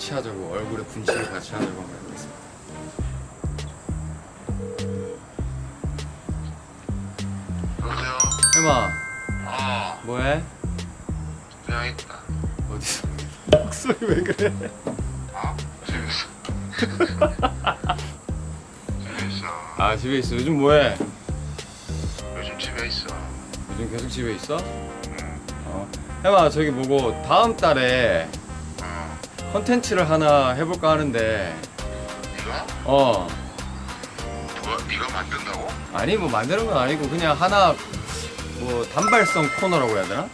같이 하자고 얼굴에 분칠을 같이 하자고 한번 해보겠습니다 여보세요? 해마 어, 뭐해? 그냥 있다. 어디서 목소리 왜 그래? 어? 집에서. 집에 있어. 아 집에 있어 요즘 뭐해? 요즘 집에 있어. 요즘 계속 집에 있어? 응. 어 해마 저기 뭐고 다음 달에 어. 컨텐츠를 하나 해볼까 하는데 네가? 어 누가, 네가 만든다고? 아니 뭐 만드는 건 아니고 그냥 하나 뭐 단발성 코너라고 해야 되나?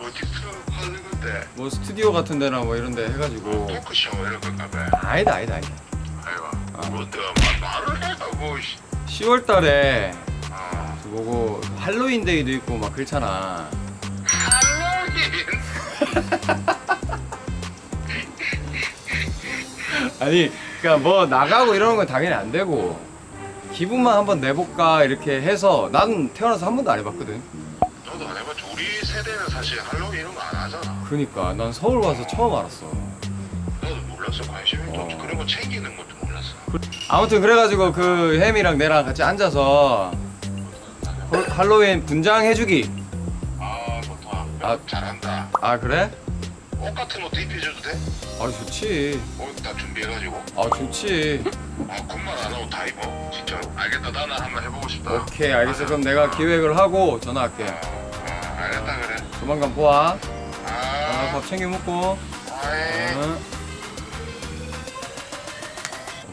어디서 하는 건데? 뭐 스튜디오 같은 데나 뭐 이런 데 해가지고 토크쇼 이런 건가 봐. 아니다 아니다 아니다 아이고. 어. 뭐 내가 말, 말을 해가고, 씨. 10월 달에 어. 뭐고 할로윈데이도 있고 막 그렇잖아 할로윈! 아니 그니까 뭐 나가고 이러는 건 당연히 안 되고 기분만 한번 내볼까 이렇게 해서 난 태어나서 한 번도 안 해봤거든 너도 안 해봤지? 우리 세대는 사실 할로윈 이런 거 안 하잖아. 그러니까 난 서울 와서 처음 알았어 나도 몰랐어. 관심이 또 어. 그런 거 챙기는 것도 몰랐어. 아무튼 그래가지고 그 햄이랑 내랑 같이 앉아서 홀- 할로윈 분장해주기 아, 좋다. 아. 잘한다. 아 그래? 옷 같은 것도 입혀줘도 돼? 아 좋지 옷 다 준비해가지고. 아 좋지 아, 군말 안 하고 다 입어. 진짜로. 알겠다. 나는 한번 해보고 싶다. 오케이 알겠어 그럼 내가 기획을 하고 전화할게 어, 어, 알겠다 그래. 조만간 보아 아, 아, 밥 챙겨 먹고. 응.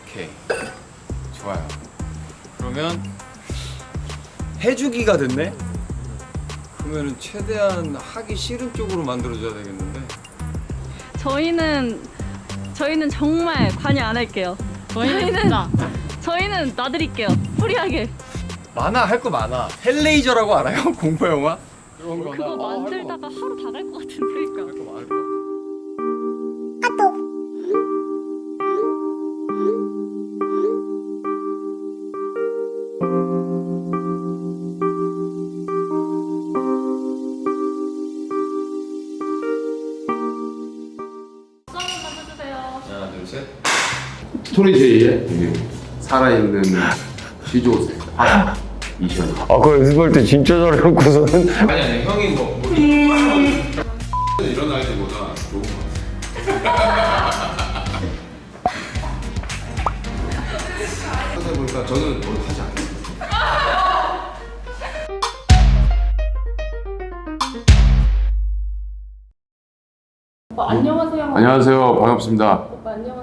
오케이 좋아요 그러면 해주기가 됐네 그러면은 최대한 하기 싫은 쪽으로 만들어줘야 되겠는데 저희는 저희는 정말 관여 안 할게요. 저희는 진짜 저희는 놔드릴게요. 프리하게. 많아 할 거 많아 헬레이저라고 알아요? 공포 영화? 그런 거나 그거 거 만들다가 하루 다 갈 것 같은데. 그러니까. 할거 많을 것 같아 셋 스토리 제이의? 살아있는 시조새 아 이시연 아, 그거 연습할 때 진짜 잘해놓고서는. 아니 아니 형이 뭐, 뭐 일어날 때보다 좋은 것 하다 보니까 저는 뭘 하지 않아요? 오빠 안녕하세요. 안녕하세요. 반갑습니다. 오빠 안녕하세요.